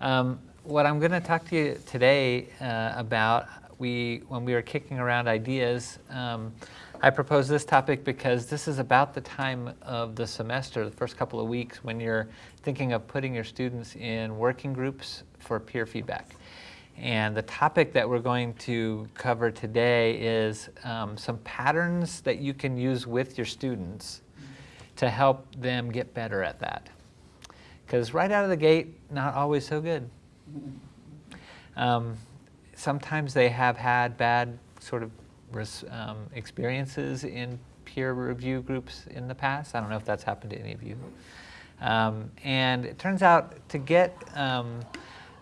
Um, what I'm going to talk to you today uh, about, we, when we were kicking around ideas, um, I proposed this topic because this is about the time of the semester, the first couple of weeks, when you're thinking of putting your students in working groups for peer feedback. And the topic that we're going to cover today is um, some patterns that you can use with your students to help them get better at that. Because right out of the gate, not always so good. Um, sometimes they have had bad sort of um, experiences in peer review groups in the past. I don't know if that's happened to any of you. Um, and it turns out to get um,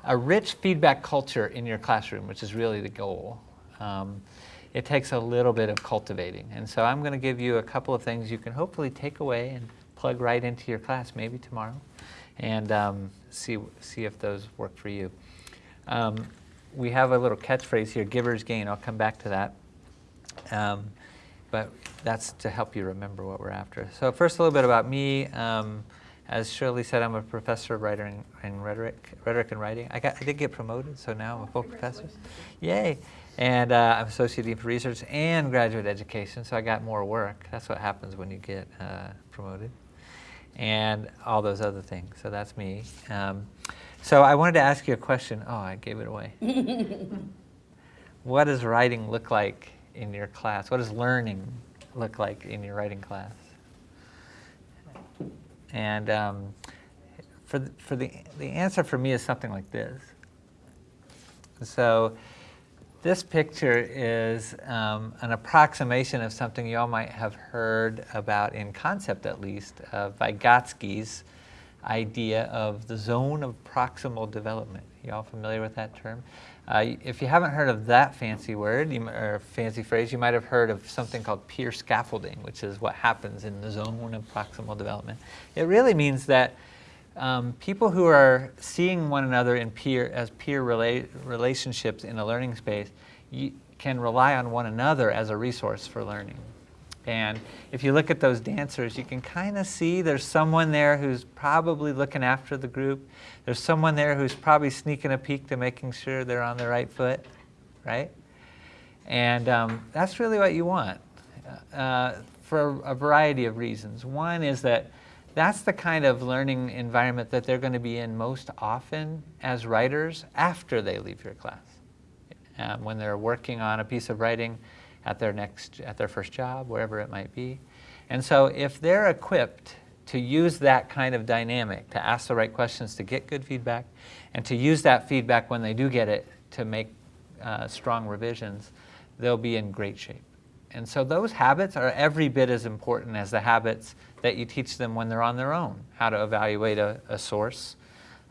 a rich feedback culture in your classroom, which is really the goal, um, it takes a little bit of cultivating. And so I'm going to give you a couple of things you can hopefully take away and plug right into your class, maybe tomorrow, and um, see, see if those work for you. Um, we have a little catchphrase here, giver's gain. I'll come back to that. Um, but that's to help you remember what we're after. So first a little bit about me. Um, as Shirley said, I'm a professor of writing and rhetoric, rhetoric and writing. I, got, I did get promoted, so now I'm a full professor. Yay! And uh, I'm associate dean for research and graduate education, so I got more work. That's what happens when you get uh, promoted. And all those other things. So that's me. Um, so I wanted to ask you a question. Oh, I gave it away. what does writing look like in your class? What does learning look like in your writing class? And um, for, the, for the, the answer for me is something like this. So this picture is um, an approximation of something you all might have heard about in concept at least, uh, Vygotsky's idea of the zone of proximal development. You all familiar with that term? Uh, if you haven't heard of that fancy word you, or fancy phrase, you might have heard of something called peer scaffolding, which is what happens in the zone of proximal development. It really means that um, people who are seeing one another in peer as peer rela relationships in a learning space can rely on one another as a resource for learning. And if you look at those dancers, you can kind of see there's someone there who's probably looking after the group. There's someone there who's probably sneaking a peek to making sure they're on the right foot, right? And um, that's really what you want uh, for a variety of reasons. One is that that's the kind of learning environment that they're going to be in most often as writers after they leave your class. Um, when they're working on a piece of writing, at their next, at their first job, wherever it might be. And so if they're equipped to use that kind of dynamic, to ask the right questions, to get good feedback, and to use that feedback when they do get it to make uh, strong revisions, they'll be in great shape. And so those habits are every bit as important as the habits that you teach them when they're on their own. How to evaluate a, a source,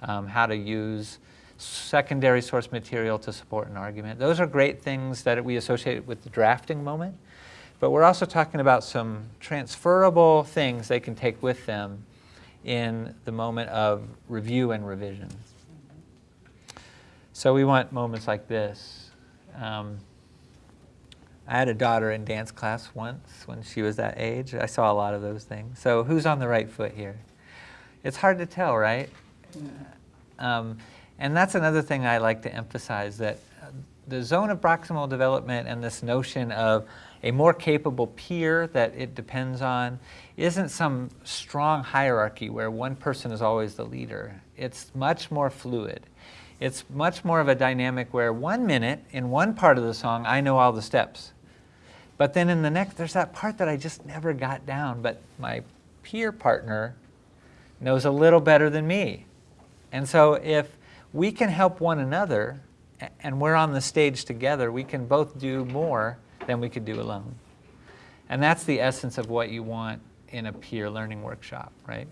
um, how to use secondary source material to support an argument. Those are great things that we associate with the drafting moment, but we're also talking about some transferable things they can take with them in the moment of review and revision. So we want moments like this. Um, I had a daughter in dance class once when she was that age. I saw a lot of those things. So who's on the right foot here? It's hard to tell, right? Um, and that's another thing I like to emphasize, that the zone of proximal development and this notion of a more capable peer that it depends on isn't some strong hierarchy where one person is always the leader. It's much more fluid. It's much more of a dynamic where one minute in one part of the song, I know all the steps. But then in the next, there's that part that I just never got down, but my peer partner knows a little better than me. And so if we can help one another and we're on the stage together, we can both do more than we could do alone. And that's the essence of what you want in a peer learning workshop, right?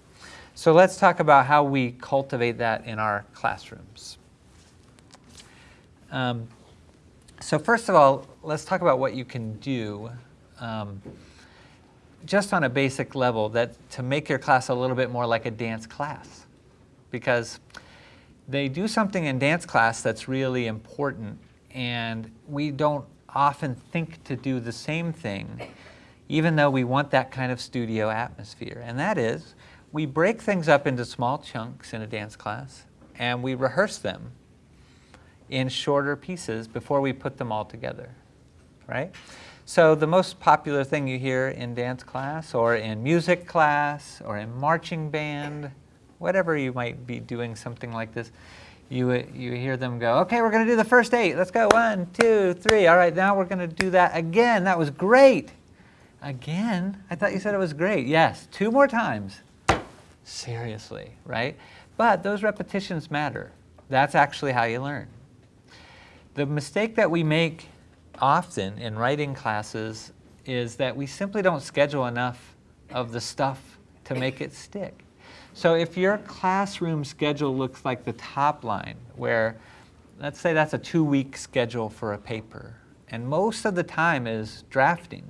So let's talk about how we cultivate that in our classrooms. Um, so first of all, let's talk about what you can do um, just on a basic level that to make your class a little bit more like a dance class. Because they do something in dance class that's really important and we don't often think to do the same thing even though we want that kind of studio atmosphere. And that is, we break things up into small chunks in a dance class and we rehearse them in shorter pieces before we put them all together, right? So the most popular thing you hear in dance class or in music class or in marching band, whatever you might be doing something like this, you, you hear them go, okay, we're going to do the first eight. Let's go, one, two, three. All right, now we're going to do that again. That was great. Again? I thought you said it was great. Yes, two more times. Seriously, right? But those repetitions matter. That's actually how you learn. The mistake that we make often in writing classes is that we simply don't schedule enough of the stuff to make it stick. So if your classroom schedule looks like the top line, where let's say that's a two-week schedule for a paper, and most of the time is drafting,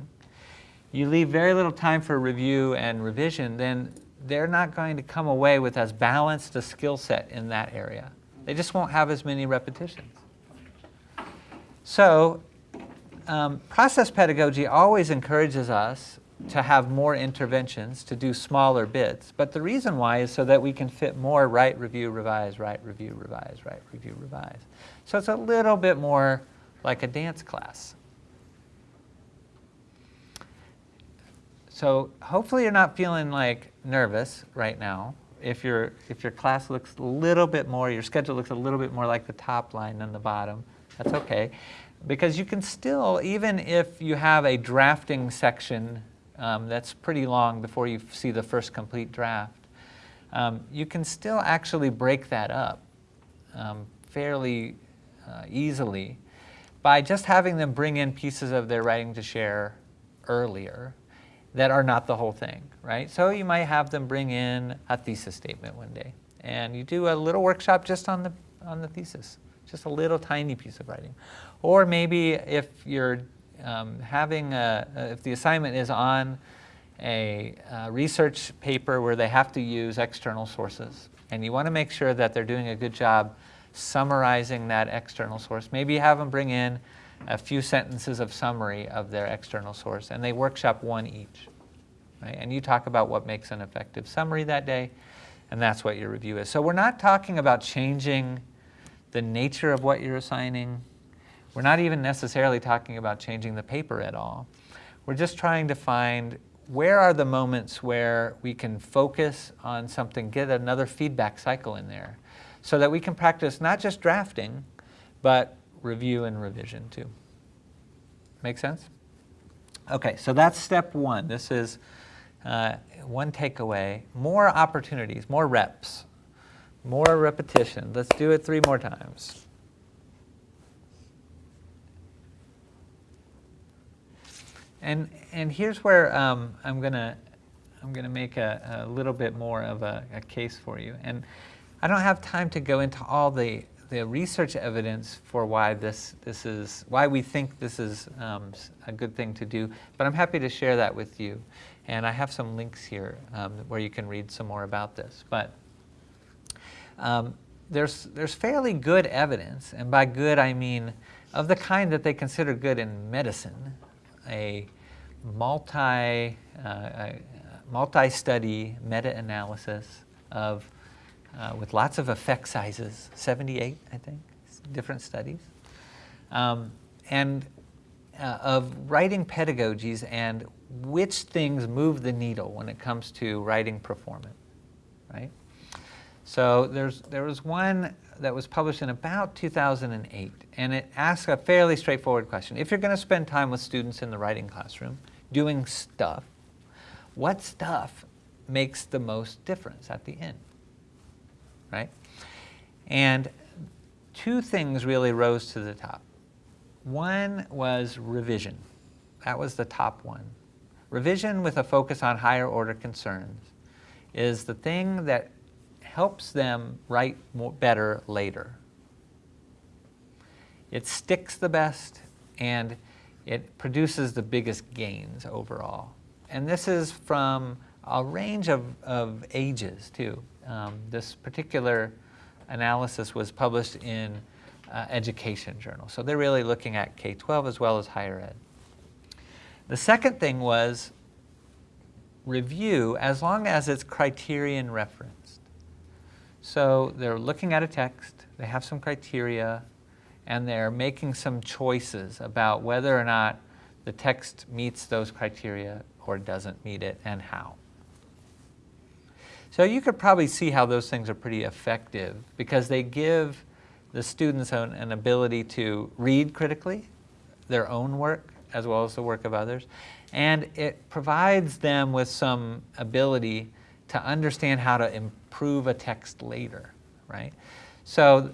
you leave very little time for review and revision, then they're not going to come away with as balanced a skill set in that area. They just won't have as many repetitions. So um, process pedagogy always encourages us to have more interventions, to do smaller bits. But the reason why is so that we can fit more write, review, revise, write, review, revise, write, review, revise. So it's a little bit more like a dance class. So hopefully you're not feeling like nervous right now. If, your if your class looks a little bit more, your schedule looks a little bit more like the top line than the bottom, that's okay. Because you can still, even if you have a drafting section um, that's pretty long before you see the first complete draft, um, you can still actually break that up um, fairly uh, easily by just having them bring in pieces of their writing to share earlier that are not the whole thing, right? So you might have them bring in a thesis statement one day, and you do a little workshop just on the, on the thesis, just a little tiny piece of writing. Or maybe if you're um, having, a, if the assignment is on a, a research paper where they have to use external sources, and you want to make sure that they're doing a good job summarizing that external source, maybe have them bring in a few sentences of summary of their external source, and they workshop one each. Right? And you talk about what makes an effective summary that day, and that's what your review is. So we're not talking about changing the nature of what you're assigning. We're not even necessarily talking about changing the paper at all. We're just trying to find where are the moments where we can focus on something, get another feedback cycle in there, so that we can practice not just drafting, but review and revision too. Make sense? Okay, so that's step one. This is uh, one takeaway. More opportunities, more reps, more repetition. Let's do it three more times. And, and here's where um, I'm going to I'm going to make a, a, little bit more of a, a case for you. And I don't have time to go into all the the research evidence for why this, this is, why we think this is um, a good thing to do, but I'm happy to share that with you. And I have some links here um, where you can read some more about this. But um, there's, there's fairly good evidence, and by good I mean of the kind that they consider good in medicine, a multi, uh, multi-study meta-analysis of uh, with lots of effect sizes, 78, I think, different studies, um, and uh, of writing pedagogies and which things move the needle when it comes to writing performance, right? So there's, there was one that was published in about 2008, and it asks a fairly straightforward question. If you're going to spend time with students in the writing classroom doing stuff, what stuff makes the most difference at the end? right? And two things really rose to the top. One was revision. That was the top one. Revision with a focus on higher order concerns is the thing that helps them write more, better later. It sticks the best and it produces the biggest gains overall. And this is from a range of, of ages too. Um, this particular analysis was published in uh, Education Journal. So they're really looking at K-12 as well as higher ed. The second thing was review as long as it's criterion referenced. So they're looking at a text, they have some criteria, and they're making some choices about whether or not the text meets those criteria or doesn't meet it and how. So you could probably see how those things are pretty effective because they give the students an, an ability to read critically their own work as well as the work of others. And it provides them with some ability to understand how to improve a text later, right? So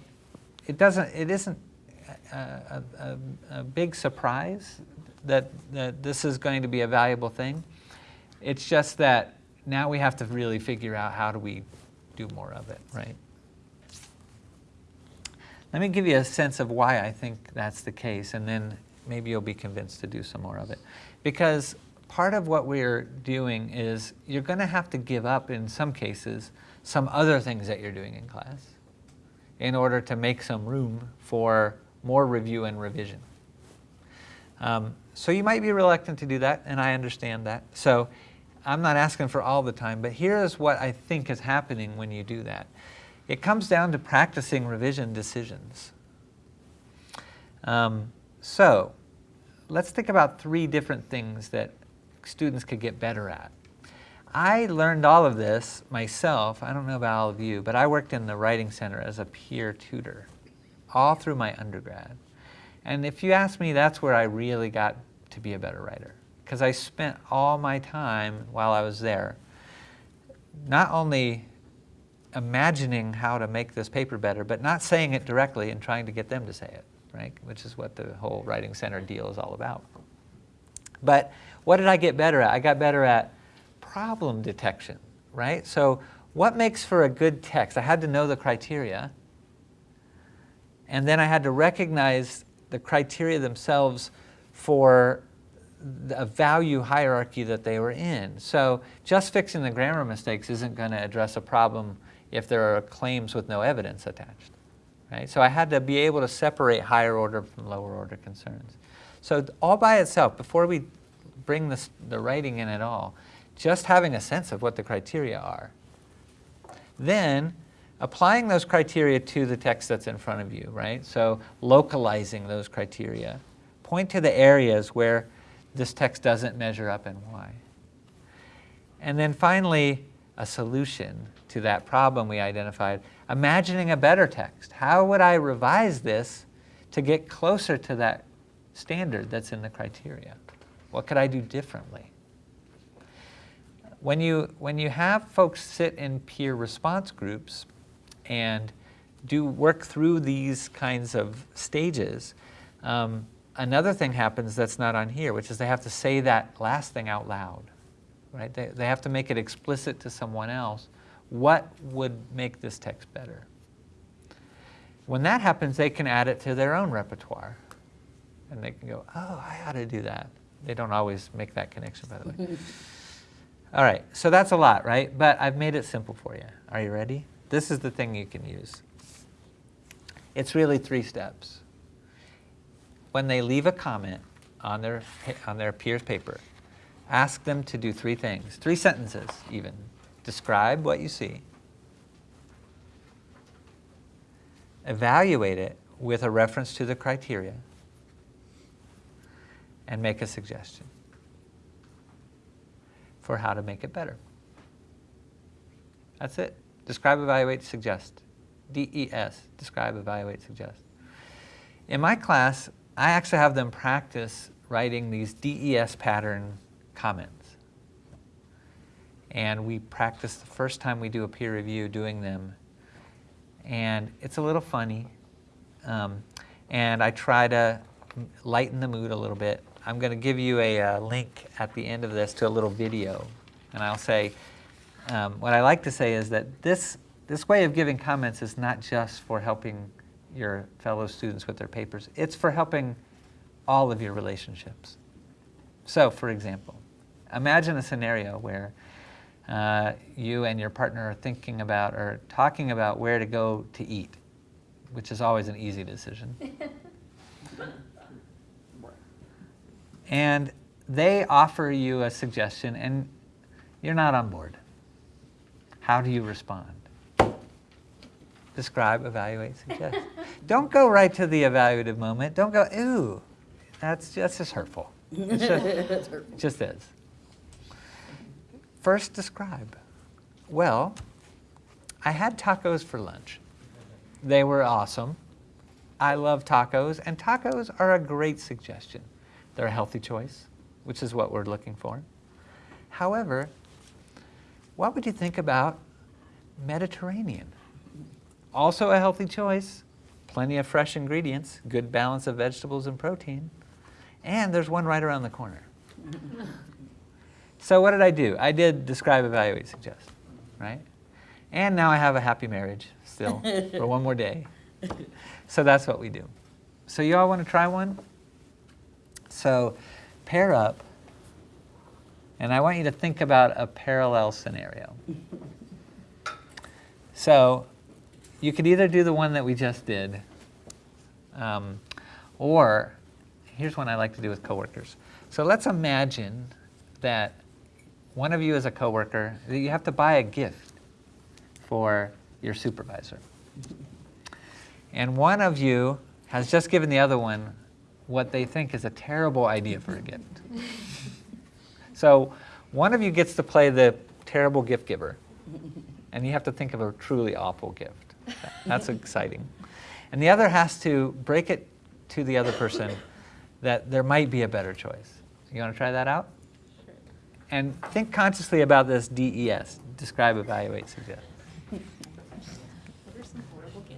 it doesn't, it isn't a, a, a big surprise that, that this is going to be a valuable thing. It's just that now we have to really figure out how do we do more of it, right? Let me give you a sense of why I think that's the case, and then maybe you'll be convinced to do some more of it. Because part of what we're doing is you're going to have to give up, in some cases, some other things that you're doing in class in order to make some room for more review and revision. Um, so you might be reluctant to do that, and I understand that. So I'm not asking for all the time, but here's what I think is happening when you do that. It comes down to practicing revision decisions. Um, so let's think about three different things that students could get better at. I learned all of this myself. I don't know about all of you, but I worked in the Writing Center as a peer tutor all through my undergrad. And if you ask me, that's where I really got to be a better writer. Because I spent all my time while I was there not only imagining how to make this paper better, but not saying it directly and trying to get them to say it, right? Which is what the whole Writing Center deal is all about. But what did I get better at? I got better at problem detection, right? So what makes for a good text? I had to know the criteria, and then I had to recognize the criteria themselves for a value hierarchy that they were in. So just fixing the grammar mistakes isn't going to address a problem if there are claims with no evidence attached. Right? So I had to be able to separate higher order from lower order concerns. So all by itself, before we bring this, the writing in at all, just having a sense of what the criteria are. Then applying those criteria to the text that's in front of you, right? So localizing those criteria. Point to the areas where this text doesn't measure up and why. And then finally, a solution to that problem we identified, imagining a better text. How would I revise this to get closer to that standard that's in the criteria? What could I do differently? When you, when you have folks sit in peer response groups and do work through these kinds of stages, um, another thing happens that's not on here, which is they have to say that last thing out loud. Right? They, they have to make it explicit to someone else what would make this text better? When that happens, they can add it to their own repertoire. And they can go, oh, I ought to do that. They don't always make that connection, by the way. All right, so that's a lot, right? But I've made it simple for you. Are you ready? This is the thing you can use. It's really three steps. When they leave a comment on their, on their peer's paper, ask them to do three things, three sentences even, Describe what you see. Evaluate it with a reference to the criteria. And make a suggestion for how to make it better. That's it. Describe, evaluate, suggest. DES, describe, evaluate, suggest. In my class, I actually have them practice writing these DES pattern comments. And we practice the first time we do a peer review doing them. And it's a little funny. Um, and I try to lighten the mood a little bit. I'm going to give you a, a, link at the end of this to a little video. And I'll say, um, what I like to say is that this, this way of giving comments is not just for helping your fellow students with their papers. It's for helping all of your relationships. So, for example, imagine a scenario where uh, you and your partner are thinking about or talking about where to go to eat, which is always an easy decision. and they offer you a suggestion and you're not on board. How do you respond? describe, evaluate, suggest. Don't go right to the evaluative moment. Don't go, ooh, that's, that's just hurtful. It's just, That's hurtful. just is. First, describe. Well, I had tacos for lunch. They were awesome. I love tacos, and tacos are a great suggestion. They're a healthy choice, which is what we're looking for. However, what would you think about Mediterranean? Also a healthy choice, plenty of fresh ingredients, good balance of vegetables and protein, and there's one right around the corner. so what did I do? I did describe, evaluate, suggest, right? And now I have a happy marriage still for one more day. So that's what we do. So you all want to try one? So pair up, and I want you to think about a parallel scenario. So you could either do the one that we just did, um, or here's one I like to do with coworkers. So let's imagine that one of you is a coworker, that you have to buy a gift for your supervisor. And one of you has just given the other one what they think is a terrible idea for a gift. So one of you gets to play the terrible gift giver, and you have to think of a truly awful gift. That's exciting. And the other has to break it to the other person that there might be a better choice. You want to try that out? Sure. And think consciously about this DES, describe, evaluate, suggest.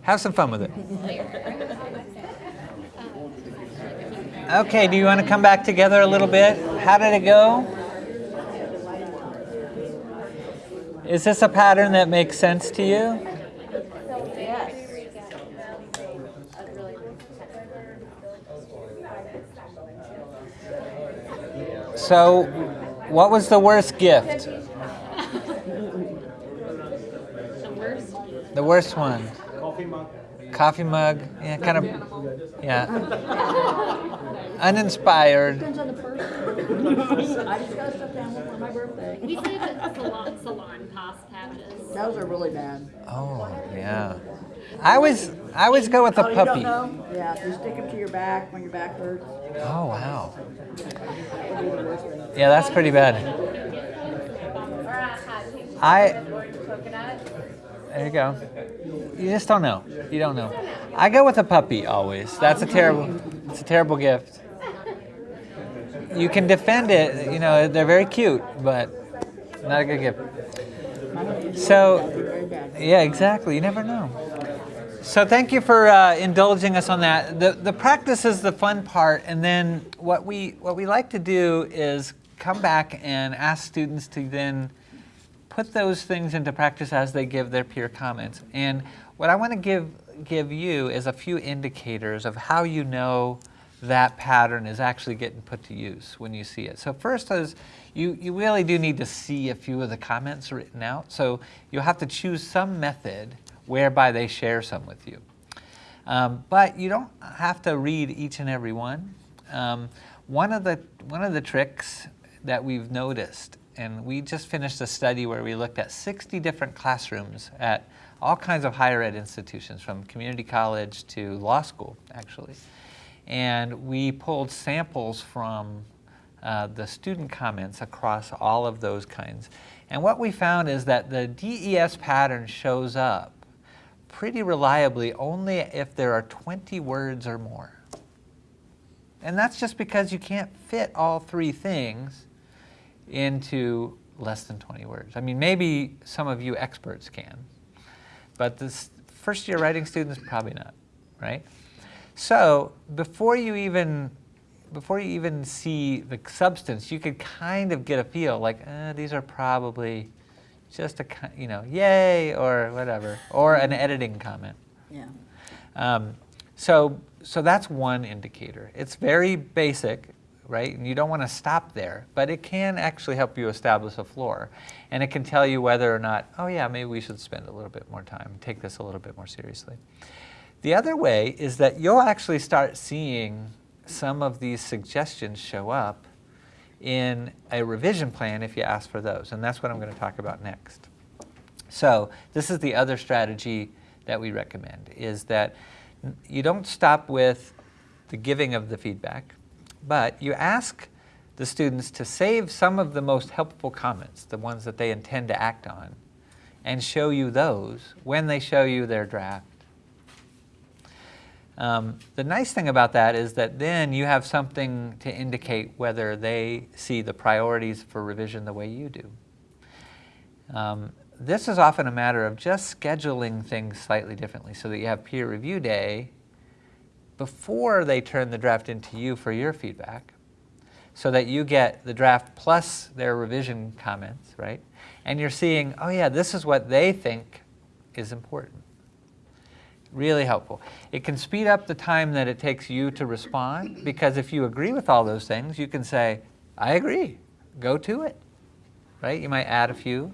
Have some fun with it. Okay, do you want to come back together a little bit? How did it go? Is this a pattern that makes sense to you? So, what was the worst gift? The worst? The worst one? Coffee mug. Yeah, kind of. Yeah. Uninspired. Depends on the person. I just got stuffed animal for my birthday. We say that salon, Salonpas patches. Those are really bad. Oh, yeah. I always, I always go with a Oh, you puppy. don't know? Yeah, you stick them to your back when your back hurts. Oh, wow. That would be the worst thing. Yeah, that's pretty bad. I. There you go. You just don't know. You don't know. I go with a puppy always. That's a terrible. It's a terrible gift. You can defend it. You know they're very cute, but not a good gift. So, yeah, exactly. You never know. So thank you for uh, indulging us on that. The, the practice is the fun part, and then what we, what we like to do is come back and ask students to then put those things into practice as they give their peer comments. And what I want to give, give you is a few indicators of how you know that pattern is actually getting put to use when you see it. So first is you, you really do need to see a few of the comments written out. So you'll have to choose some method whereby they share some with you. Um, but you don't have to read each and every one. Um, one, of the, one of the tricks that we've noticed, and we just finished a study where we looked at 60 different classrooms at all kinds of higher ed institutions, from community college to law school, actually. And we pulled samples from uh, the student comments across all of those kinds. And what we found is that the DES pattern shows up pretty reliably only if there are 20 words or more. And that's just because you can't fit all three things into less than 20 words. I mean, maybe some of you experts can, but this first year writing students, probably not, right? So before you even before you even see the substance, you could kind of get a feel like uh, these are probably just a you know yay or whatever or an editing comment. Yeah. Um, so so that's one indicator. It's very basic, right? And you don't want to stop there, but it can actually help you establish a floor, and it can tell you whether or not oh yeah maybe we should spend a little bit more time take this a little bit more seriously. The other way is that you'll actually start seeing some of these suggestions show up in a revision plan if you ask for those, and that's what I'm going to talk about next. So this is the other strategy that we recommend is that you don't stop with the giving of the feedback, but you ask the students to save some of the most helpful comments, the ones that they intend to act on, and show you those when they show you their draft. Um, the nice thing about that is that then you have something to indicate whether they see the priorities for revision the way you do. Um, this is often a matter of just scheduling things slightly differently so that you have peer review day before they turn the draft into you for your feedback so that you get the draft plus their revision comments, right? And you're seeing, oh yeah, this is what they think is important. Really helpful. It can speed up the time that it takes you to respond because if you agree with all those things, you can say, I agree, go to it, right? You might add a few,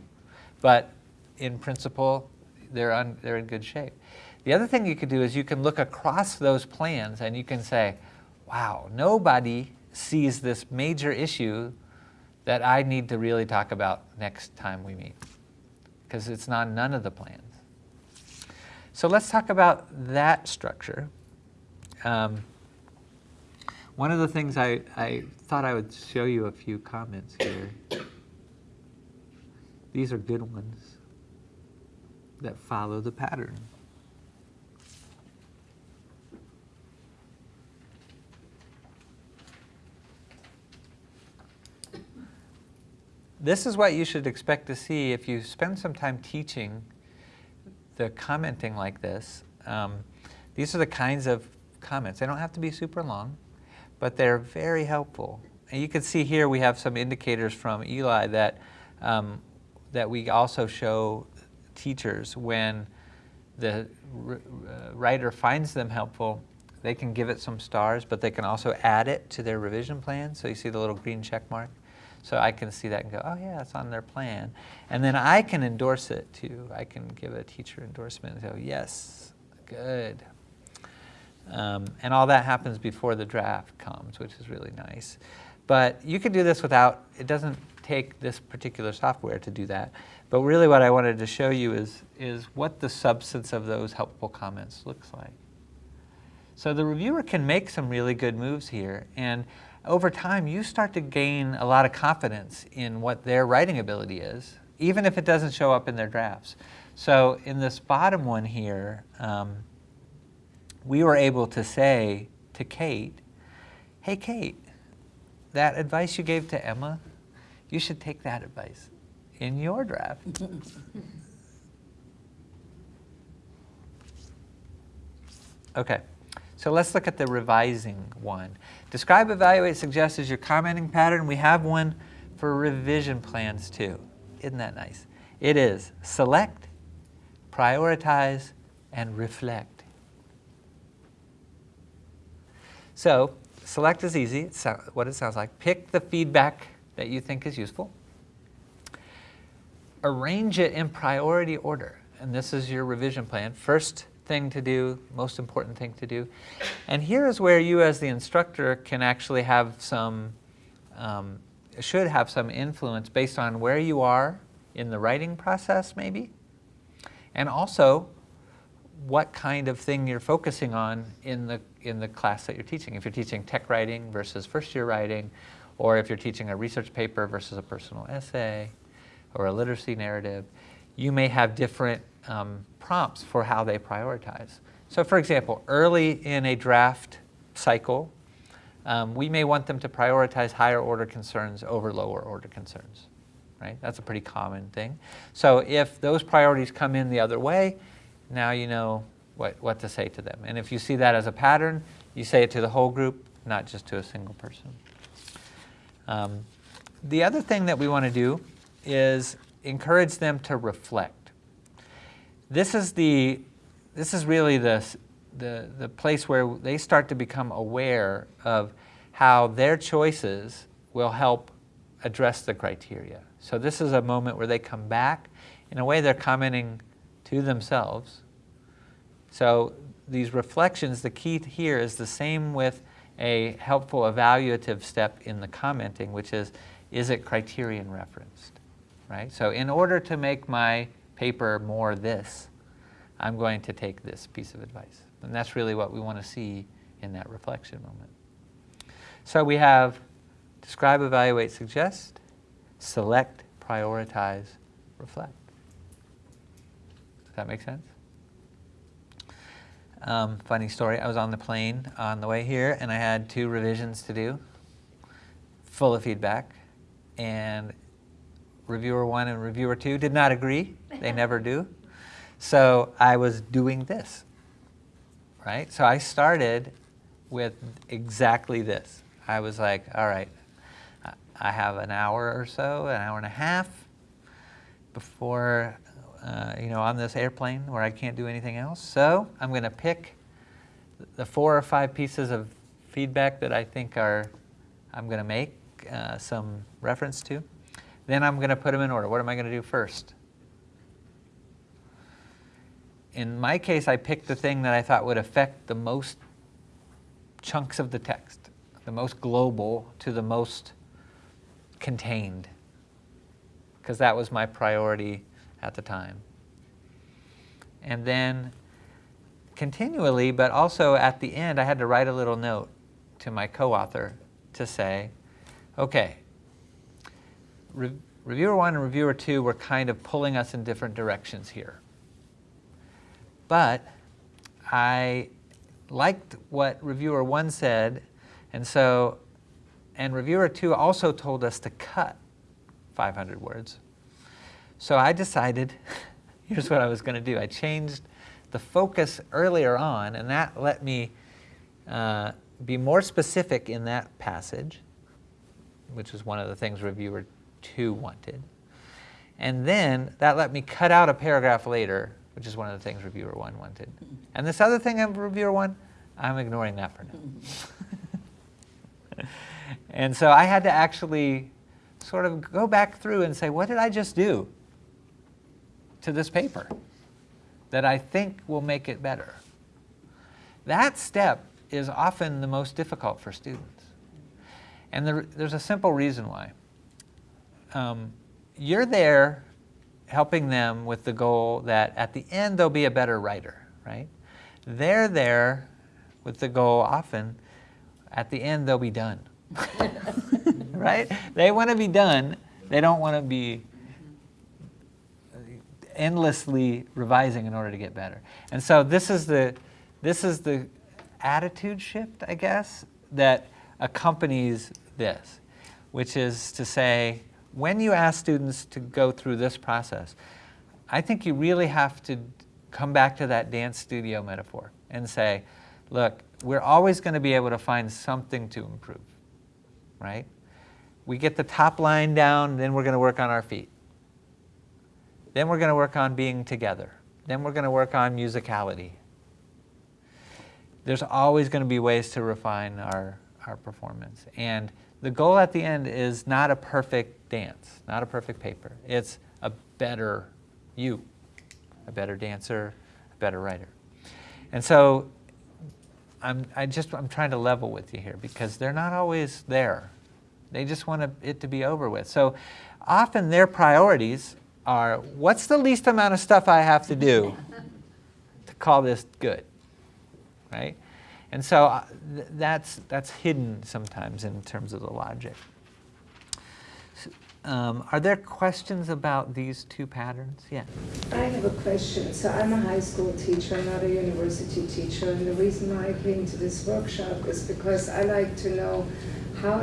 but in principle, they're, on, they're in good shape. The other thing you could do is you can look across those plans and you can say, wow, nobody sees this major issue that I need to really talk about next time we meet because it's not none of the plans. So let's talk about that structure. Um, one of the things I, I thought I would show you a few comments here. These are good ones that follow the pattern. This is what you should expect to see if you spend some time teaching the commenting like this. Um, these are the kinds of comments. They don't have to be super long, but they're very helpful. And you can see here we have some indicators from Eli that, um, that we also show teachers when the uh, writer finds them helpful, they can give it some stars, but they can also add it to their revision plan. So you see the little green check mark. So I can see that and go, oh yeah, it's on their plan. And then I can endorse it too. I can give a teacher endorsement and go, yes, good. Um, and all that happens before the draft comes, which is really nice. But you can do this without, it doesn't take this particular software to do that. But really what I wanted to show you is, is what the substance of those helpful comments looks like. So the reviewer can make some really good moves here. And over time, you start to gain a lot of confidence in what their writing ability is, even if it doesn't show up in their drafts. So in this bottom one here, um, we were able to say to Kate, hey Kate, that advice you gave to Emma, you should take that advice in your draft. okay, so let's look at the revising one. Describe, evaluate, suggest is your commenting pattern. We have one for revision plans too. Isn't that nice? It is select, prioritize, and reflect. So select is easy, it's what it sounds like. Pick the feedback that you think is useful. Arrange it in priority order. And this is your revision plan. First thing to do, most important thing to do. And here is where you as the instructor can actually have some, um, should have some influence based on where you are in the writing process maybe, and also what kind of thing you're focusing on in the, in the class that you're teaching. If you're teaching tech writing versus first year writing, or if you're teaching a research paper versus a personal essay, or a literacy narrative, you may have different um, prompts for how they prioritize. So for example, early in a draft cycle, um, we may want them to prioritize higher order concerns over lower order concerns. Right? That's a pretty common thing. So if those priorities come in the other way, now you know what, what to say to them. And if you see that as a pattern, you say it to the whole group, not just to a single person. Um, the other thing that we want to do is encourage them to reflect. This is, the, this is really the, the, the place where they start to become aware of how their choices will help address the criteria. So this is a moment where they come back. In a way, they're commenting to themselves. So these reflections, the key here is the same with a helpful evaluative step in the commenting, which is, is it criterion referenced? Right? So in order to make my paper more this, I'm going to take this piece of advice. And that's really what we want to see in that reflection moment. So we have describe, evaluate, suggest, select, prioritize, reflect. Does that make sense? Um, funny story, I was on the plane on the way here and I had two revisions to do, full of feedback. And reviewer one and reviewer two did not agree. They never do. So I was doing this, right? So I started with exactly this. I was like, all right, I- have an hour or so, an hour and a half before, uh, you know, on this airplane where I can't do anything else. So I'm going to pick the four or five pieces of feedback that I think are, I'm going to make uh, some reference to. Then I'm going to put them in order. What am I going to do first? In my case, I picked the thing that I thought would affect the most chunks of the text, the most global to the most contained, because that was my priority at the time. And then continually, but also at the end, I had to write a little note to my co-author to say, okay, Re- reviewer one and reviewer two were kind of pulling us in different directions here. But I liked what reviewer one said, and so, and reviewer two also told us to cut 500 words. So I decided, here's what I was going to do. I changed the focus earlier on, and that let me uh, be more specific in that passage, which is one of the things reviewer two wanted. And then that let me cut out a paragraph later, which is one of the things reviewer one wanted. And this other thing of reviewer one, I'm ignoring that for now. and so I had to actually sort of go back through and say, what did I just do to this paper that I think will make it better? That step is often the most difficult for students. And there, there's a simple reason why. Um, you're there helping them with the goal that at the end they'll be a better writer, right? They're there with the goal often at the end they'll be done, right? They want to be done. They don't want to be endlessly revising in order to get better. And so this is the, this is the attitude shift, I guess, that accompanies this, which is to say, when you ask students to go through this process, I think you really have to come back to that dance studio metaphor and say, look, we're always going to be able to find something to improve, right? We get the top line down, then we're going to work on our feet. Then we're going to work on being together. Then we're going to work on musicality. There's always going to be ways to refine our, our performance. And the goal at the end is not a perfect dance, not a perfect paper. It's a better you, a better dancer, a better writer. And so I'm, I just, I'm trying to level with you here because they're not always there. They just want it to be over with. So often their priorities are, what's the least amount of stuff I have to do to call this good, right? And so uh, th that's, that's hidden sometimes in terms of the logic. Um, are there questions about these two patterns? Yeah. I have a question. So I'm a high school teacher, not a university teacher, and the reason why I came to this workshop is because I like to know how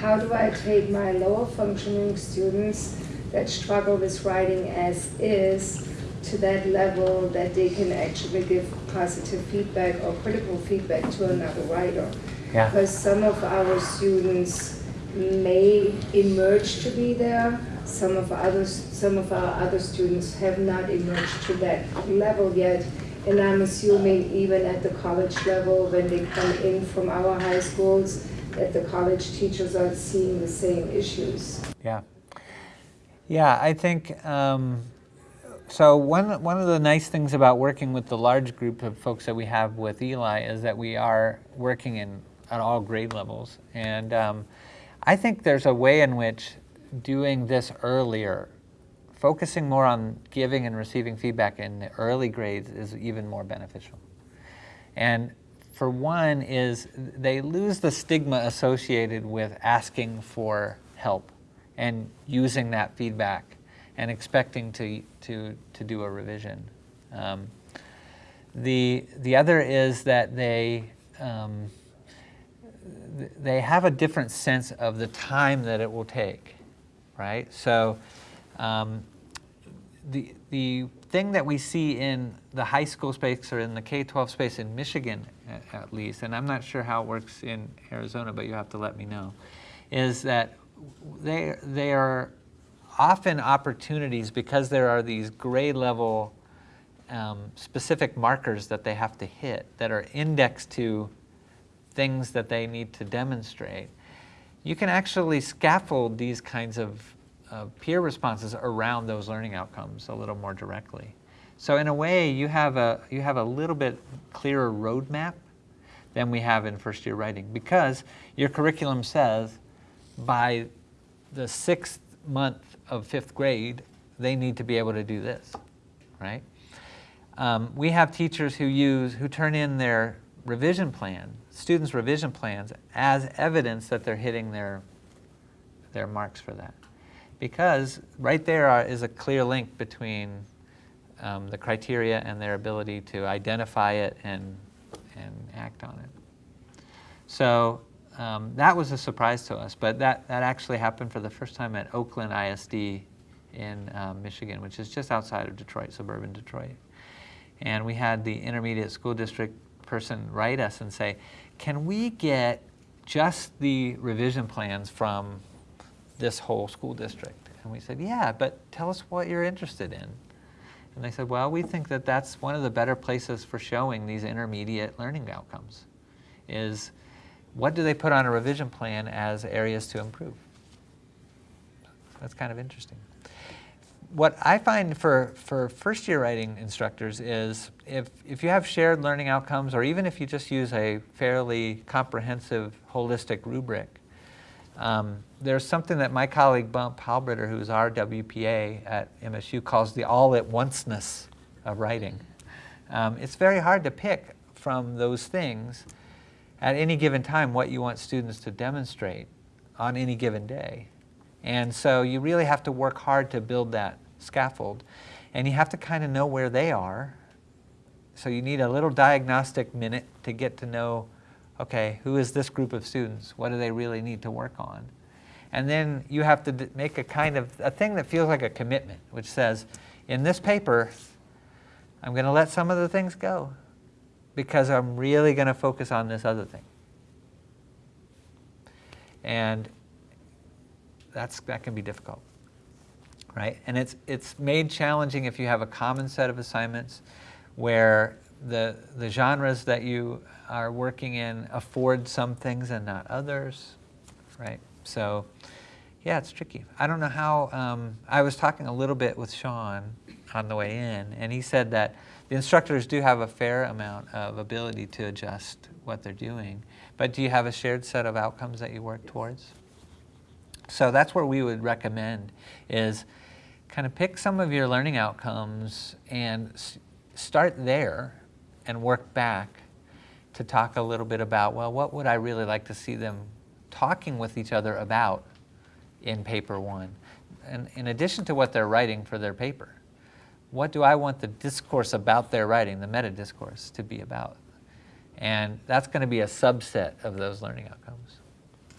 how do I take my lower functioning students that struggle with writing as is to that level that they can actually give positive feedback or critical feedback to another writer. Yeah. Because some of our students may emerge to be there, some of others, some of our other students have not emerged to that level yet. And I'm assuming even at the college level, when they come in from our high schools, that the college teachers are seeing the same issues. Yeah. Yeah, I think, um, so one, one of the nice things about working with the large group of folks that we have with Eli is that we are working in, at all grade levels. And um, I think there's a way in which doing this earlier focusing more on giving and receiving feedback in the early grades is even more beneficial. And for one is they lose the stigma associated with asking for help and using that feedback and expecting to, to, to do a revision. Um, the, the other is that they, um, th- they have a different sense of the time that it will take, right? So um, the, the thing that we see in the high school space or in the K-12 space in Michigan a- at least, and I'm not sure how it works in Arizona, but you have to let me know, is that they, they are often opportunities because there are these grade level um, specific markers that they have to hit that are indexed to things that they need to demonstrate. You can actually scaffold these kinds of uh, peer responses around those learning outcomes a little more directly. So in a way, you have a, you have a little bit clearer roadmap than we have in first year writing because your curriculum says by the sixth month of fifth grade, they need to be able to do this, right? Um, we have teachers who use, who turn in their revision plan, students' revision plans, as evidence that they're hitting their, their marks for that. Because right there are, is a clear link between um, the criteria and their ability to identify it and, and act on it. So um, that was a surprise to us, but that, that actually happened for the first time at Oakland ISD in um, Michigan, which is just outside of Detroit, suburban Detroit. And we had the intermediate school district person write us and say, can we get just the revision plans from this whole school district? And we said, yeah, but tell us what you're interested in. And they said, well, we think that that's one of the better places for showing these intermediate learning outcomes is what do they put on a revision plan as areas to improve? That's kind of interesting. What I find for, for first year writing instructors is if, if you have shared learning outcomes or even if you just use a fairly comprehensive holistic rubric, um, there's something that my colleague Bump Halbritter, who's our WPA at MSU, calls the all-at-onceness of writing. Um, it's very hard to pick from those things at any given time what you want students to demonstrate on any given day. And so you really have to work hard to build that scaffold. And you have to kind of know where they are. So you need a little diagnostic minute to get to know, okay, who is this group of students? What do they really need to work on? And then you have to make a kind of, a thing that feels like a commitment, which says, in this paper, I'm going to let some of the things go because I'm really going to focus on this other thing. And that's, that can be difficult, right? And it's, it's made challenging if you have a common set of assignments where the, the genres that you are working in afford some things and not others, right? So yeah, it's tricky. I don't know how, um, I was talking a little bit with Sean on the way in, and he said that the instructors do have a fair amount of ability to adjust what they're doing, but do you have a shared set of outcomes that you work towards? So that's where we would recommend is kind of pick some of your learning outcomes and start there and work back to talk a little bit about, well, what would I really like to see them talking with each other about in paper one? And in addition to what they're writing for their paper, what do I want the discourse about their writing, the meta discourse, to be about? And that's going to be a subset of those learning outcomes.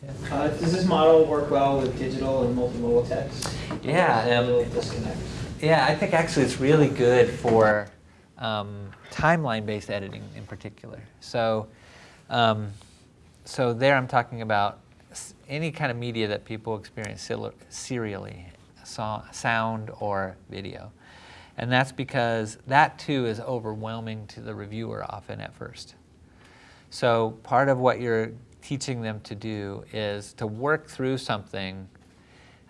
Yeah. Uh, does this model work well with digital and multimodal text? Yeah. Um, disconnect? Yeah, I think actually it's really good for um, timeline-based editing in particular. So, um, so there I'm talking about any kind of media that people experience serially, sound or video. And that's because that too is overwhelming to the reviewer often at first. So part of what you're teaching them to do is to work through something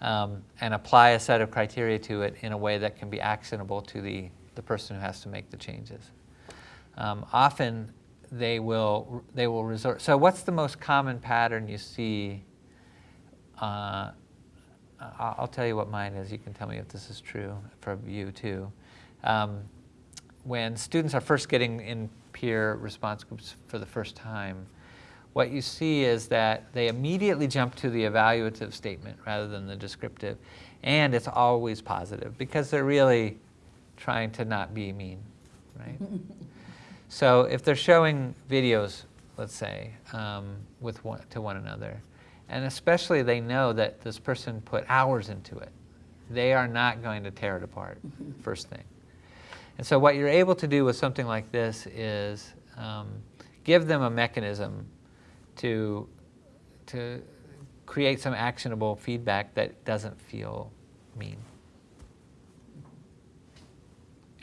um, and apply a set of criteria to it in a way that can be actionable to the, the person who has to make the changes. Um, often they will, they will resort, so what's the most common pattern you see uh, I'll tell you what mine is. You can tell me if this is true for you too. Um, when students are first getting in peer response groups for the first time, what you see is that they immediately jump to the evaluative statement rather than the descriptive, and it's always positive because they're really trying to not be mean, right? so if they're showing videos, let's say, um, with one, to one another, and especially they know that this person put hours into it, they are not going to tear it apart first thing. And so what you're able to do with something like this is um, give them a mechanism to, to create some actionable feedback that doesn't feel mean.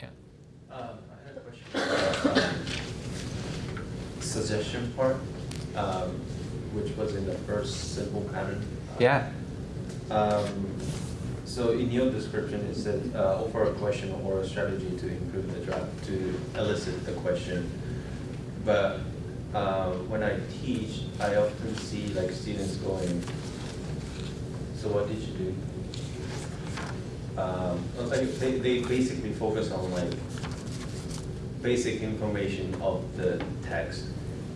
Yeah. Um, I had a question. about, um, Suggestion part, um, which was in the first simple pattern. Yeah. Um, so in your description, it said, uh, offer a question or a strategy to improve the draft, to elicit the question. But, uh, when I teach, I often see like students going, so what did you do? Um, like they, they basically focus on like basic information of the text,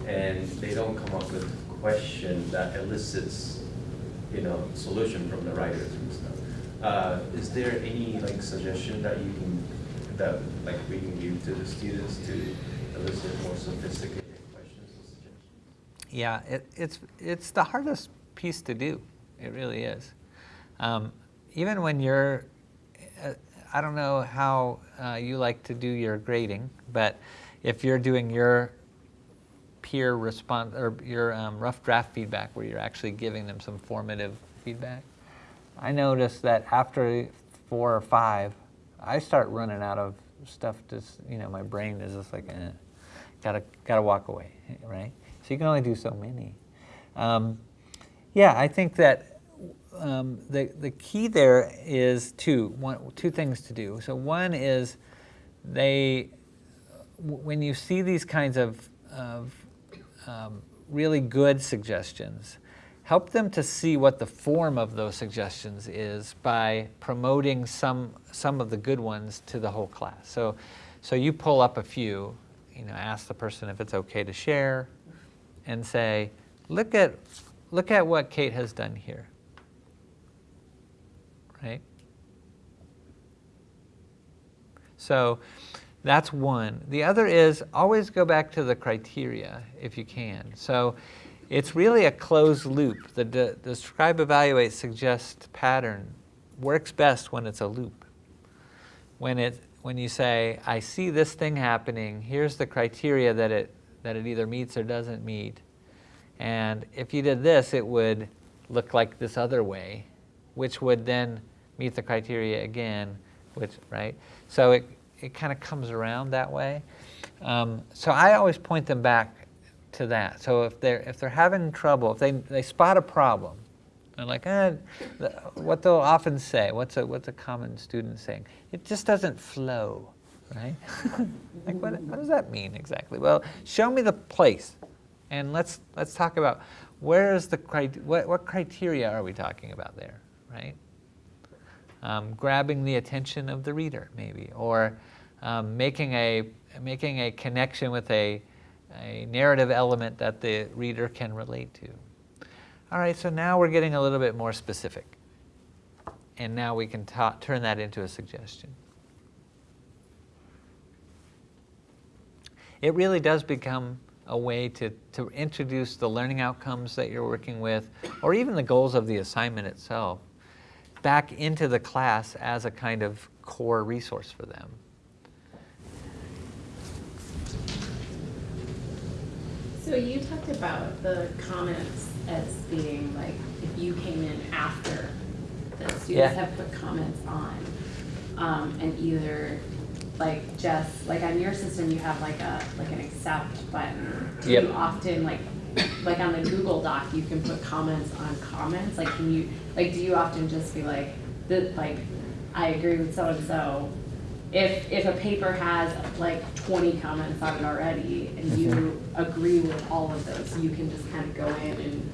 and they don't come up with question that elicits, you know, solution from the writers and stuff. Uh, is there any like suggestion that you can, that like we can give to the students to elicit more sophisticated questions or suggestions? Yeah, it, it's, it's the hardest piece to do. It really is. Um, even when you're, uh, I don't know how uh, you like to do your grading, but if you're doing your peer response or your um, rough draft feedback where you're actually giving them some formative feedback, I notice that after four or five, I start running out of stuff. Just you know, my brain is just like, eh, gotta gotta walk away, right? So you can only do so many. Um, yeah, I think that um, the the key there is two one two things to do. So one is they when you see these kinds of of um, really good suggestions, help them to see what the form of those suggestions is by promoting some some of the good ones to the whole class. So so you pull up a few, you know, ask the person if it's okay to share, and say, look at look at what Kate has done here. Right? So that's one. The other is always go back to the criteria if you can. So it's really a closed loop. The de- describe, evaluate, suggest pattern works best when it's a loop. When, it, when you say, I see this thing happening, here's the criteria that it, that it either meets or doesn't meet. And if you did this, it would look like this other way, which would then meet the criteria again, which, right? So it, it kind of comes around that way. Um, so I always point them back to that. So if they're, if they're having trouble, if they, they spot a problem, they're like, eh, what they'll often say, what's a, what's a common student saying? It just doesn't flow, right? like what, what does that mean exactly? Well, show me the place and let's, let's talk about where is the, what, what criteria are we talking about there, right? Um, grabbing the attention of the reader, maybe, or um, making, a, making a connection with a, a narrative element that the reader can relate to. All right, so now we're getting a little bit more specific. And now we can turn that into a suggestion. It really does become a way to, to introduce the learning outcomes that you're working with, or even the goals of the assignment itself, back into the class as a kind of core resource for them. So you talked about the comments as being like, if you came in after the Yeah. students have put comments on, um, and either, like, just, like on your system, you have like a, like an accept button. Do Yep. you often, like, like on the Google Doc, you can put comments on comments, like, can you, like, do you often just be like, the, like, I agree with so-and-so, if, if a paper has like twenty comments on it already and you mm-hmm. agree with all of those, you can just kind of go in and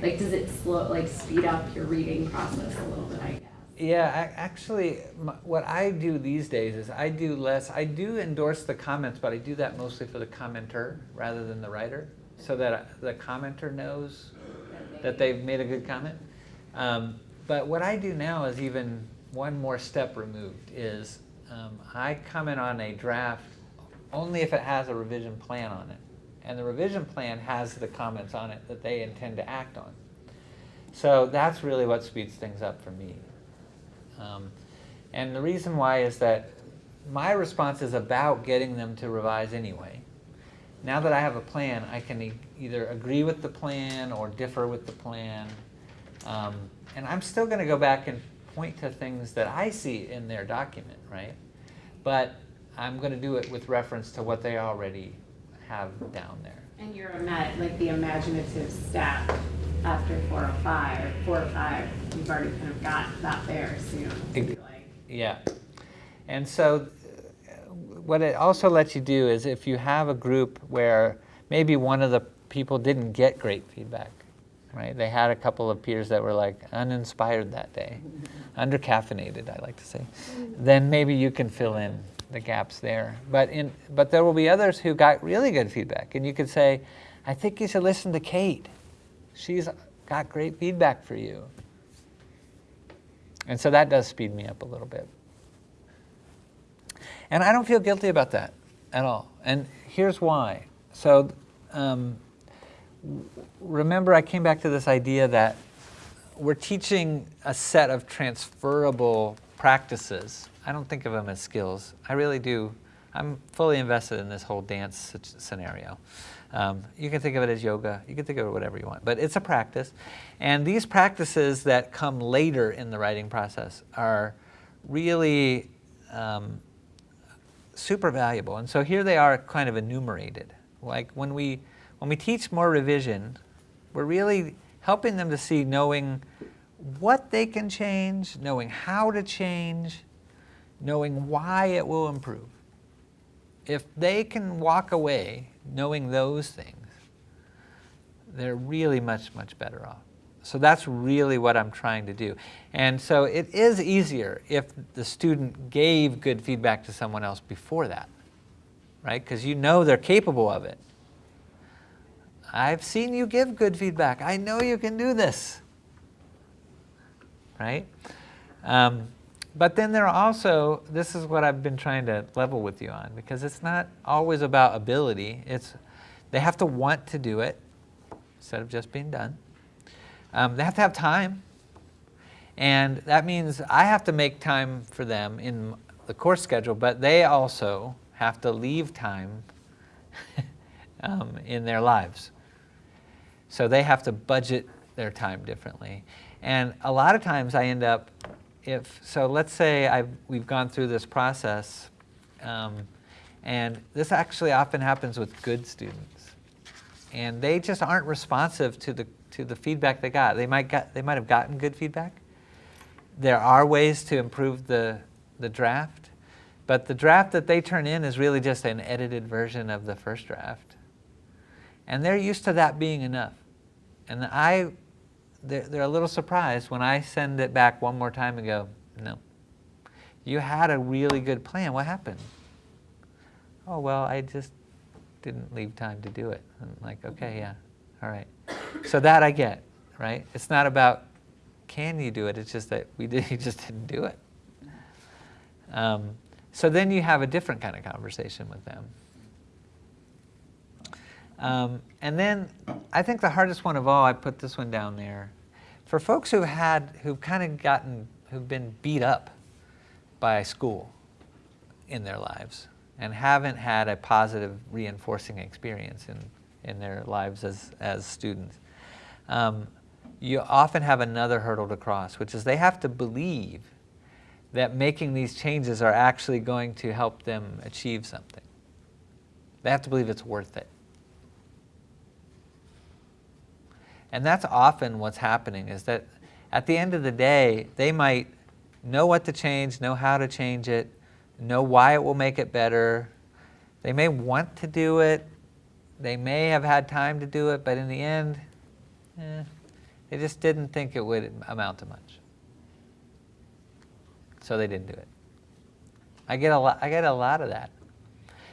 Like, does it slow, like, speed up your reading process a little bit, I guess? Yeah, I, actually, m- what I do these days is I do less, I do endorse the comments, but I do that mostly for the commenter rather than the writer, so that the commenter knows that they've made a good comment. Um, but what I do now is even one more step removed, is um, I comment on a draft only if it has a revision plan on it. And the revision plan has the comments on it that they intend to act on. So that's really what speeds things up for me. Um, and the reason why is that my response is about getting them to revise anyway. Now that I have a plan, I can e- either agree with the plan or differ with the plan. Um, and I'm still going to go back and point to things that I see in their document, right? But I'm going to do it with reference to what they already have down there. And you're like the imaginative staff after four or five, four or five, you've already kind of got that there soon. like- Yeah. And so what it also lets you do is if you have a group where maybe one of the people didn't get great feedback, right? They had a couple of peers that were like uninspired that day, undercaffeinated, I like to say. Then maybe you can fill in the gaps there. But in but there will be others who got really good feedback and you could say, I think you should listen to Kate. She's got great feedback for you. And so that does speed me up a little bit. And I don't feel guilty about that at all. And here's why. So um, remember, I came back to this idea that we're teaching a set of transferable practices. I don't think of them as skills. I really do. I'm fully invested in this whole dance scenario. Um, you can think of it as yoga. You can think of it whatever you want, but it's a practice. And these practices that come later in the writing process are really um, super valuable. And so here they are kind of enumerated. Like when we, when we teach more revision, we're really helping them to see knowing what they can change, knowing how to change, knowing why it will improve. If they can walk away knowing those things, they're really much, much better off. So that's really what I'm trying to do. And so it is easier if the student gave good feedback to someone else before that, right? Because you know they're capable of it. I've seen you give good feedback. I know you can do this, right? Um, but then there are also, this is what I've been trying to level with you on, because it's not always about ability. It's, they have to want to do it instead of just being done. Um, they have to have time. And that means I have to make time for them in the course schedule, but they also have to leave time um, in their lives. So they have to budget their time differently. And a lot of times I end up, if, so let's say I've, we've gone through this process, um, and this actually often happens with good students. And they just aren't responsive to the, to the feedback they got. They might, got, they might have gotten good feedback. There are ways to improve the, the draft, but the draft that they turn in is really just an edited version of the first draft. And they're used to that being enough. And I, they're, they're a little surprised when I send it back one more time and go, no. You had a really good plan. What happened? Oh, well, I just didn't leave time to do it. I'm like, okay, yeah, all right. So that I get, right? It's not about can you do it, it's just that we did, you just didn't do it. Um, so then you have a different kind of conversation with them. Um, and then I think the hardest one of all, I put this one down there. For folks who've had, who've kind of gotten, who've been beat up by school in their lives and haven't had a positive reinforcing experience in, in their lives as, as students, um, you often have another hurdle to cross, which is they have to believe that making these changes are actually going to help them achieve something. They have to believe it's worth it. And that's often what's happening is that at the end of the day, they might know what to change, know how to change it, know why it will make it better. They may want to do it. They may have had time to do it, but in the end, eh, They just didn't think it would amount to much. So they didn't do it. I get a lot, I get a lot of that.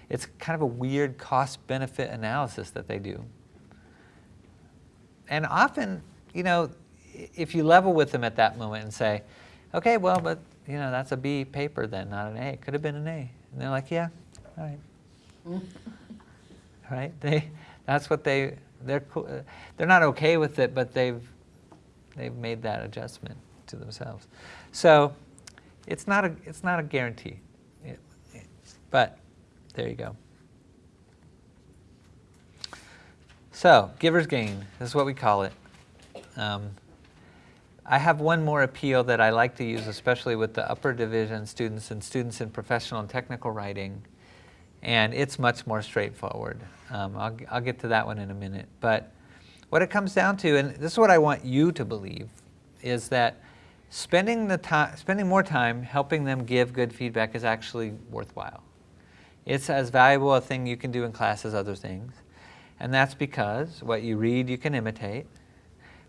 It's kind of a weird cost benefit analysis that they do. And often, you know, if you level with them at that moment and say, okay, well, but, you know, that's a B paper then, not an A. It could have been an A. And they're like, yeah, all right. right? They, that's what they, they're, they're not okay with it, but they've, they've made that adjustment to themselves. So it's not a, it's not a guarantee. It- it- but there you go. So, giver's gain This is what we call it. Um, I have one more appeal that I like to use, especially with the upper division students and students in professional and technical writing, and it's much more straightforward. Um, I'll, I'll get to that one in a minute. But what it comes down to, and this is what I want you to believe, is that spending, the time, spending more time helping them give good feedback is actually worthwhile. It's as valuable a thing you can do in class as other things. And that's because what you read you can imitate,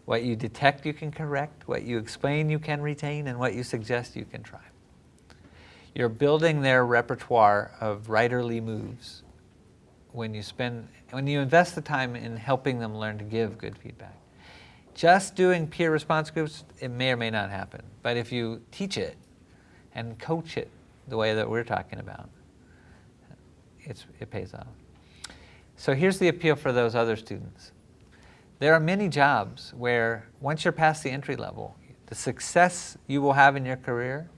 what you detect you can correct, what you explain you can retain, and what you suggest you can try. You're building their repertoire of writerly moves when you spend when you invest the time in helping them learn to give good feedback. Just doing peer response groups, it may or may not happen. But if you teach it and coach it the way that we're talking about, it's, it pays off. So here's the appeal for those other students. There are many jobs where once you're past the entry level, the success you will have in your career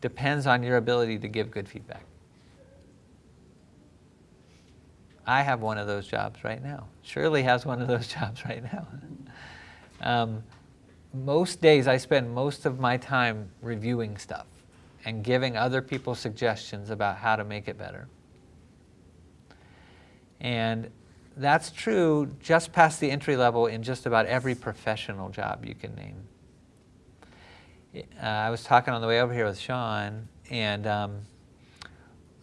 depends on your ability to give good feedback. I have one of those jobs right now. Shirley has one of those jobs right now. Um, most days I spend most of my time reviewing stuff and giving other people suggestions about how to make it better. And that's true just past the entry level in just about every professional job you can name. Uh, I was talking on the way over here with Sean, and um,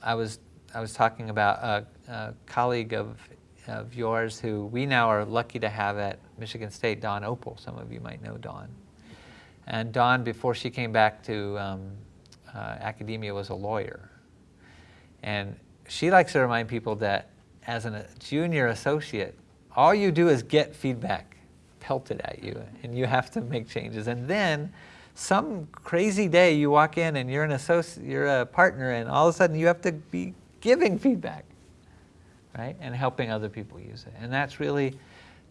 I was I was talking about a, a colleague of of yours who we now are lucky to have at Michigan State, Dawn Opel. Some of you might know Dawn. And Dawn, before she came back to um, uh, academia, was a lawyer. And she likes to remind people that as a junior associate, all you do is get feedback pelted at you, and you have to make changes. And then some crazy day you walk in and you're an associate, you're a partner, and all of a sudden you have to be giving feedback, right? And helping other people use it. And that's really,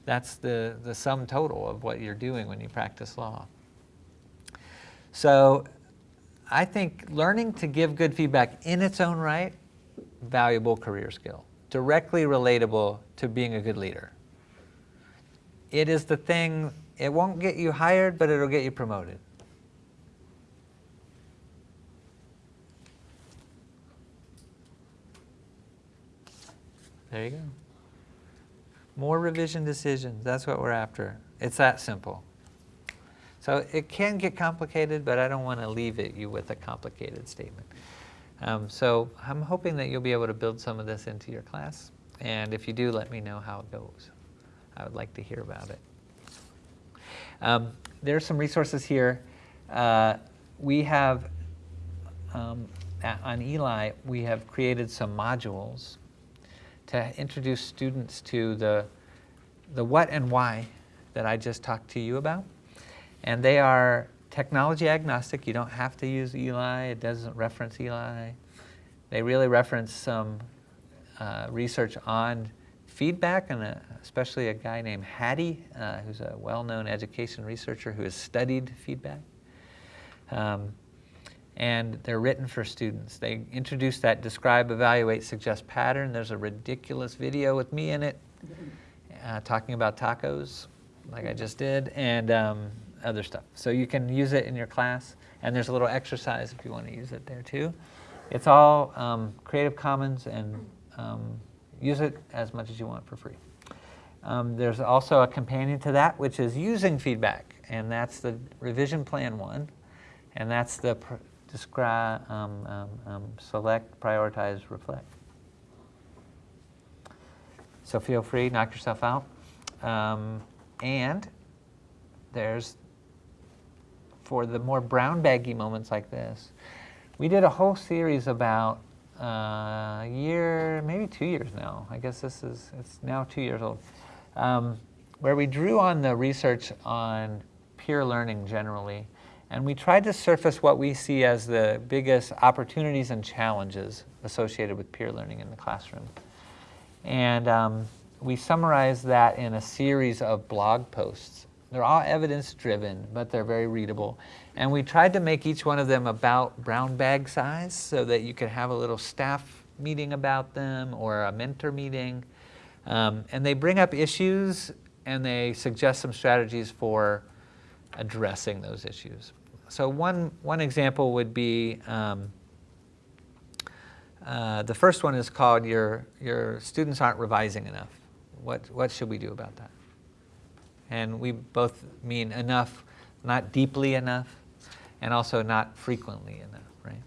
that's the, the sum total of what you're doing when you practice law. So I think learning to give good feedback in its own right, valuable career skill, directly relatable to being a good leader. It is the thing, it won't get you hired, but it'll get you promoted. There you go. More revision decisions, that's what we're after. It's that simple. So it can get complicated, but I don't want to leave it you with a complicated statement. Um, so I'm hoping that you'll be able to build some of this into your class. And if you do, let me know how it goes. I would like to hear about it. Um, are some resources here. Uh, we have, um, on Eli, we have created some modules to introduce students to the, the what and why that I just talked to you about. And they are technology agnostic. You don't have to use Eli. It doesn't reference Eli. They really reference some uh, research on feedback, and a, especially a guy named Hattie, uh, who's a well-known education researcher who has studied feedback. Um, and they're written for students. They introduce that describe, evaluate, suggest pattern. There's a ridiculous video with me in it uh, talking about tacos, like I just did, and um, other stuff. So you can use it in your class, and there's a little exercise if you want to use it there too. It's all um, Creative Commons, and um, use it as much as you want for free. Um, there's also a companion to that, which is using feedback, and that's the revision plan one, and that's the describe, um, um, um, select, prioritize, reflect. So feel free, knock yourself out. And there's, for the more brown baggy moments like this, we did a whole series about uh, a year, maybe two years now. I guess this is, it's now two years old, um, where we drew on the research on peer learning generally, and we tried to surface what we see as the biggest opportunities and challenges associated with peer learning in the classroom. And um, we summarized that in a series of blog posts. They're all evidence driven, but they're very readable. And we tried to make each one of them about brown bag size so that you could have a little staff meeting about them or a mentor meeting. Um, and they bring up issues and they suggest some strategies for addressing those issues. So one, one example would be, um, uh, the first one is called your, your students aren't revising enough. What, what should we do about that? And we both mean enough, not deeply enough, and also not frequently enough, right?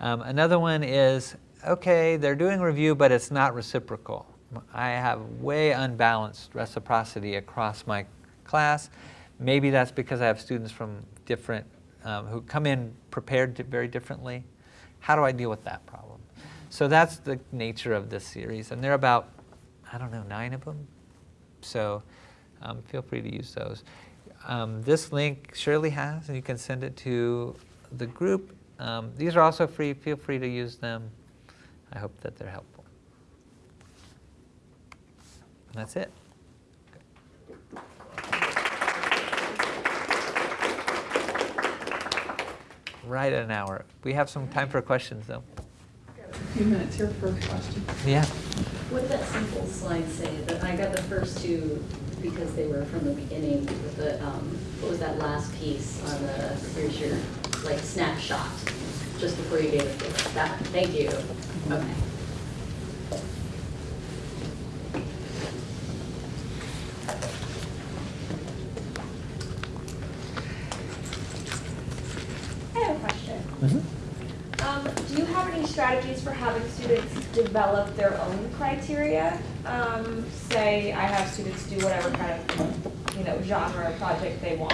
Um, another one is, okay, they're doing review, but it's not reciprocal. I have way unbalanced reciprocity across my class. Maybe that's because I have students from different, um, who come in prepared very differently. How do I deal with that problem? So that's the nature of this series. And there are about, I don't know, nine of them. So um, feel free to use those. Um, this link Shirley has, and you can send it to the group. Um, these are also free. Feel free to use them. I hope that they're helpful. And that's it. Right at an hour. We have some time for questions, though. A few minutes here for a question. Yeah. What did that simple slide say? That I got the first two because they were from the beginning with the, um, what was that last piece on the, here's your, like, snapshot, just before you gave it, that, thank you. Okay. I have a question. Um, do you have any strategies for having students develop their own criteria? Um, say I have students do whatever kind of, you know, genre project they want.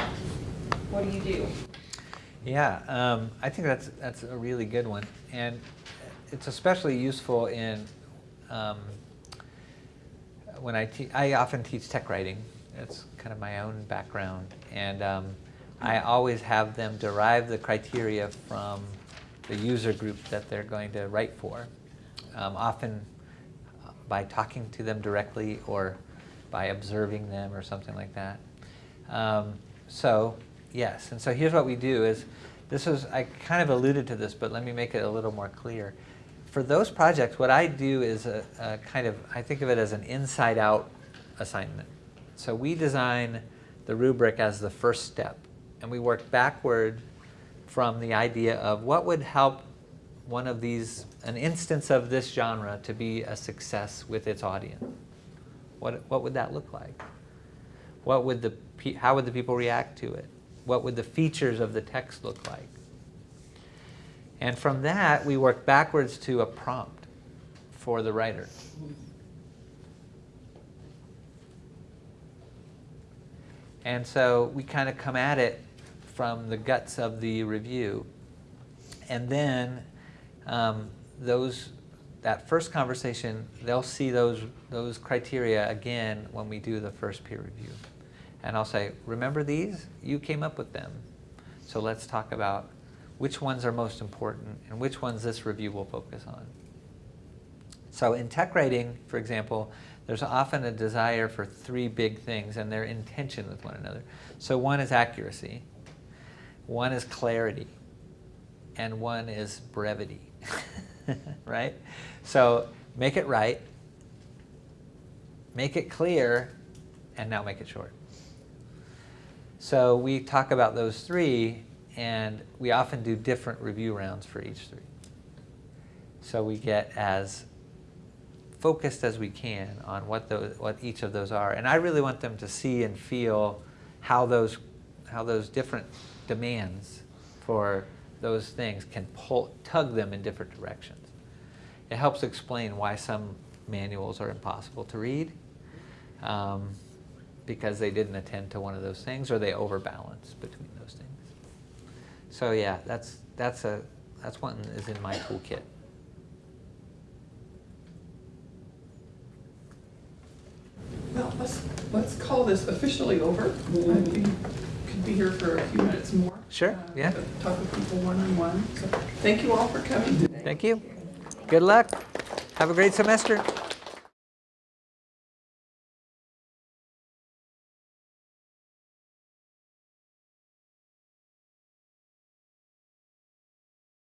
What do you do? Yeah, um, I think that's, that's a really good one. And it's especially useful in, um, when I teach, I often teach tech writing. It's kind of my own background. And um, I always have them derive the criteria from the user group that they're going to write for. Um, often by talking to them directly or by observing them or something like that. Um, so yes, and so here's what we do is, this is, I kind of alluded to this, but let me make it a little more clear. For those projects, what I do is a, a kind of, I think of it as an inside-out assignment. So we design the rubric as the first step, and we work backward from the idea of what would help one of these, an instance of this genre to be a success with its audience. What, what would that look like? What would the, how would the people react to it? What would the features of the text look like? And from that, we work backwards to a prompt for the writer. And so we kind of come at it from the guts of the review. And then um, those, that first conversation, they'll see those, those criteria again when we do the first peer review. And I'll say, remember these? You came up with them. So let's talk about which ones are most important and which ones this review will focus on. So in tech writing, for example, there's often a desire for three big things and they're in tension with one another. So one is accuracy, one is clarity, and one is brevity, right? So make it right, make it clear, and now make it short. So we talk about those three, and we often do different review rounds for each three. So we get as focused as we can on what those, what each of those are. And I really want them to see and feel how those, how those different demands for those things can pull, tug them in different directions. It helps explain why some manuals are impossible to read. Um, because they didn't attend to one of those things or they overbalance between those things. So yeah, that's, that's a, that's one that is in my toolkit. Well, let's, let's call this officially over. I think could be here for a few minutes more. Sure, uh, yeah. Talk with people one-on-one. So thank you all for coming today. Thank you. Good luck. Have a great semester.